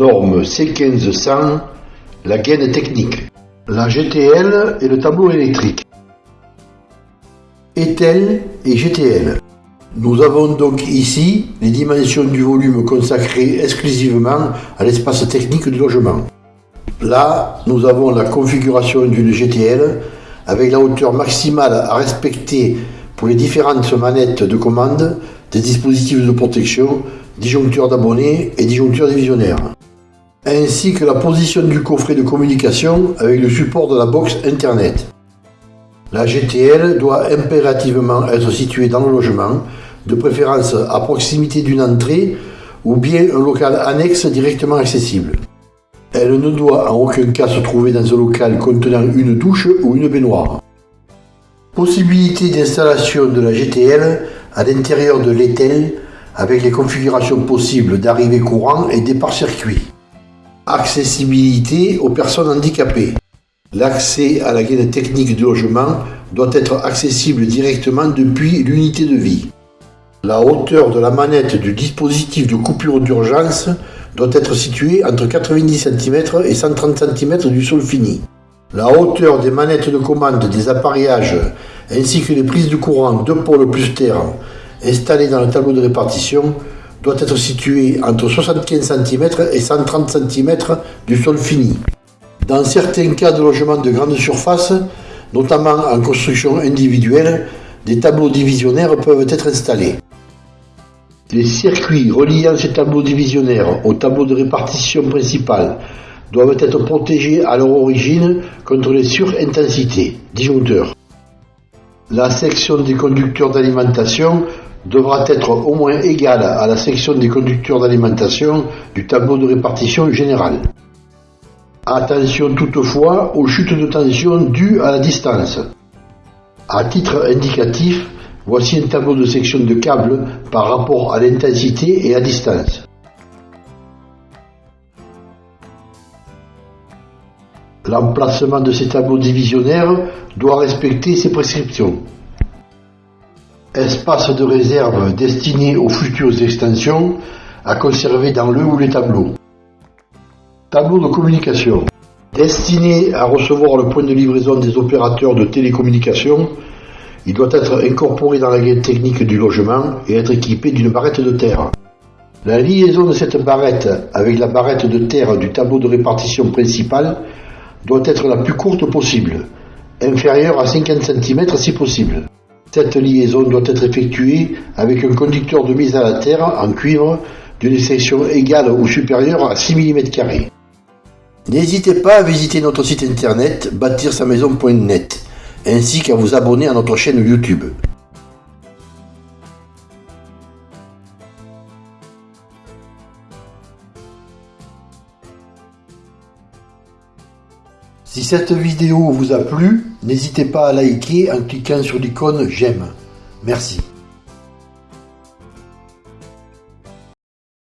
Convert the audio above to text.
norme C1500, la gaine technique. La GTL et le tableau électrique. ETEL et GTL. Nous avons donc ici les dimensions du volume consacré exclusivement à l'espace technique du logement. Là, nous avons la configuration d'une GTL avec la hauteur maximale à respecter pour les différentes manettes de commande, des dispositifs de protection, disjoncteurs d'abonnés et disjoncteurs divisionnaires, ainsi que la position du coffret de communication avec le support de la box Internet. La GTL doit impérativement être située dans le logement, de préférence à proximité d'une entrée ou bien un local annexe directement accessible. Elle ne doit en aucun cas se trouver dans un local contenant une douche ou une baignoire. Possibilité d'installation de la GTL à l'intérieur de l'ETEL avec les configurations possibles d'arrivée courant et départ circuit. Accessibilité aux personnes handicapées. L'accès à la gaine technique du logement doit être accessible directement depuis l'unité de vie. La hauteur de la manette du dispositif de coupure d'urgence doit être située entre 90 cm et 130 cm du sol fini. La hauteur des manettes de commande des appareillages ainsi que les prises de courant de pôle plus terre installées dans le tableau de répartition doit être située entre 75 cm et 130 cm du sol fini. Dans certains cas de logement de grande surface, notamment en construction individuelle, des tableaux divisionnaires peuvent être installés. Les circuits reliant ces tableaux divisionnaires au tableau de répartition principal doivent être protégés à leur origine contre les surintensités, disjoncteurs. La section des conducteurs d'alimentation devra être au moins égale à la section des conducteurs d'alimentation du tableau de répartition général. Attention toutefois aux chutes de tension dues à la distance. À titre indicatif, voici un tableau de section de câbles par rapport à l'intensité et à distance. L'emplacement de ces tableaux divisionnaires doit respecter ces prescriptions. Espace de réserve destiné aux futures extensions à conserver dans le ou les tableaux. Tableau de communication. Destiné à recevoir le point de livraison des opérateurs de télécommunication, il doit être incorporé dans la guide technique du logement et être équipé d'une barrette de terre. La liaison de cette barrette avec la barrette de terre du tableau de répartition principal doit être la plus courte possible, inférieure à 50 cm si possible. Cette liaison doit être effectuée avec un conducteur de mise à la terre en cuivre d'une section égale ou supérieure à 6 mm. N'hésitez pas à visiter notre site internet bâtir-sa-maison.net ainsi qu'à vous abonner à notre chaîne YouTube. Si cette vidéo vous a plu, n'hésitez pas à liker en cliquant sur l'icône j'aime. Merci.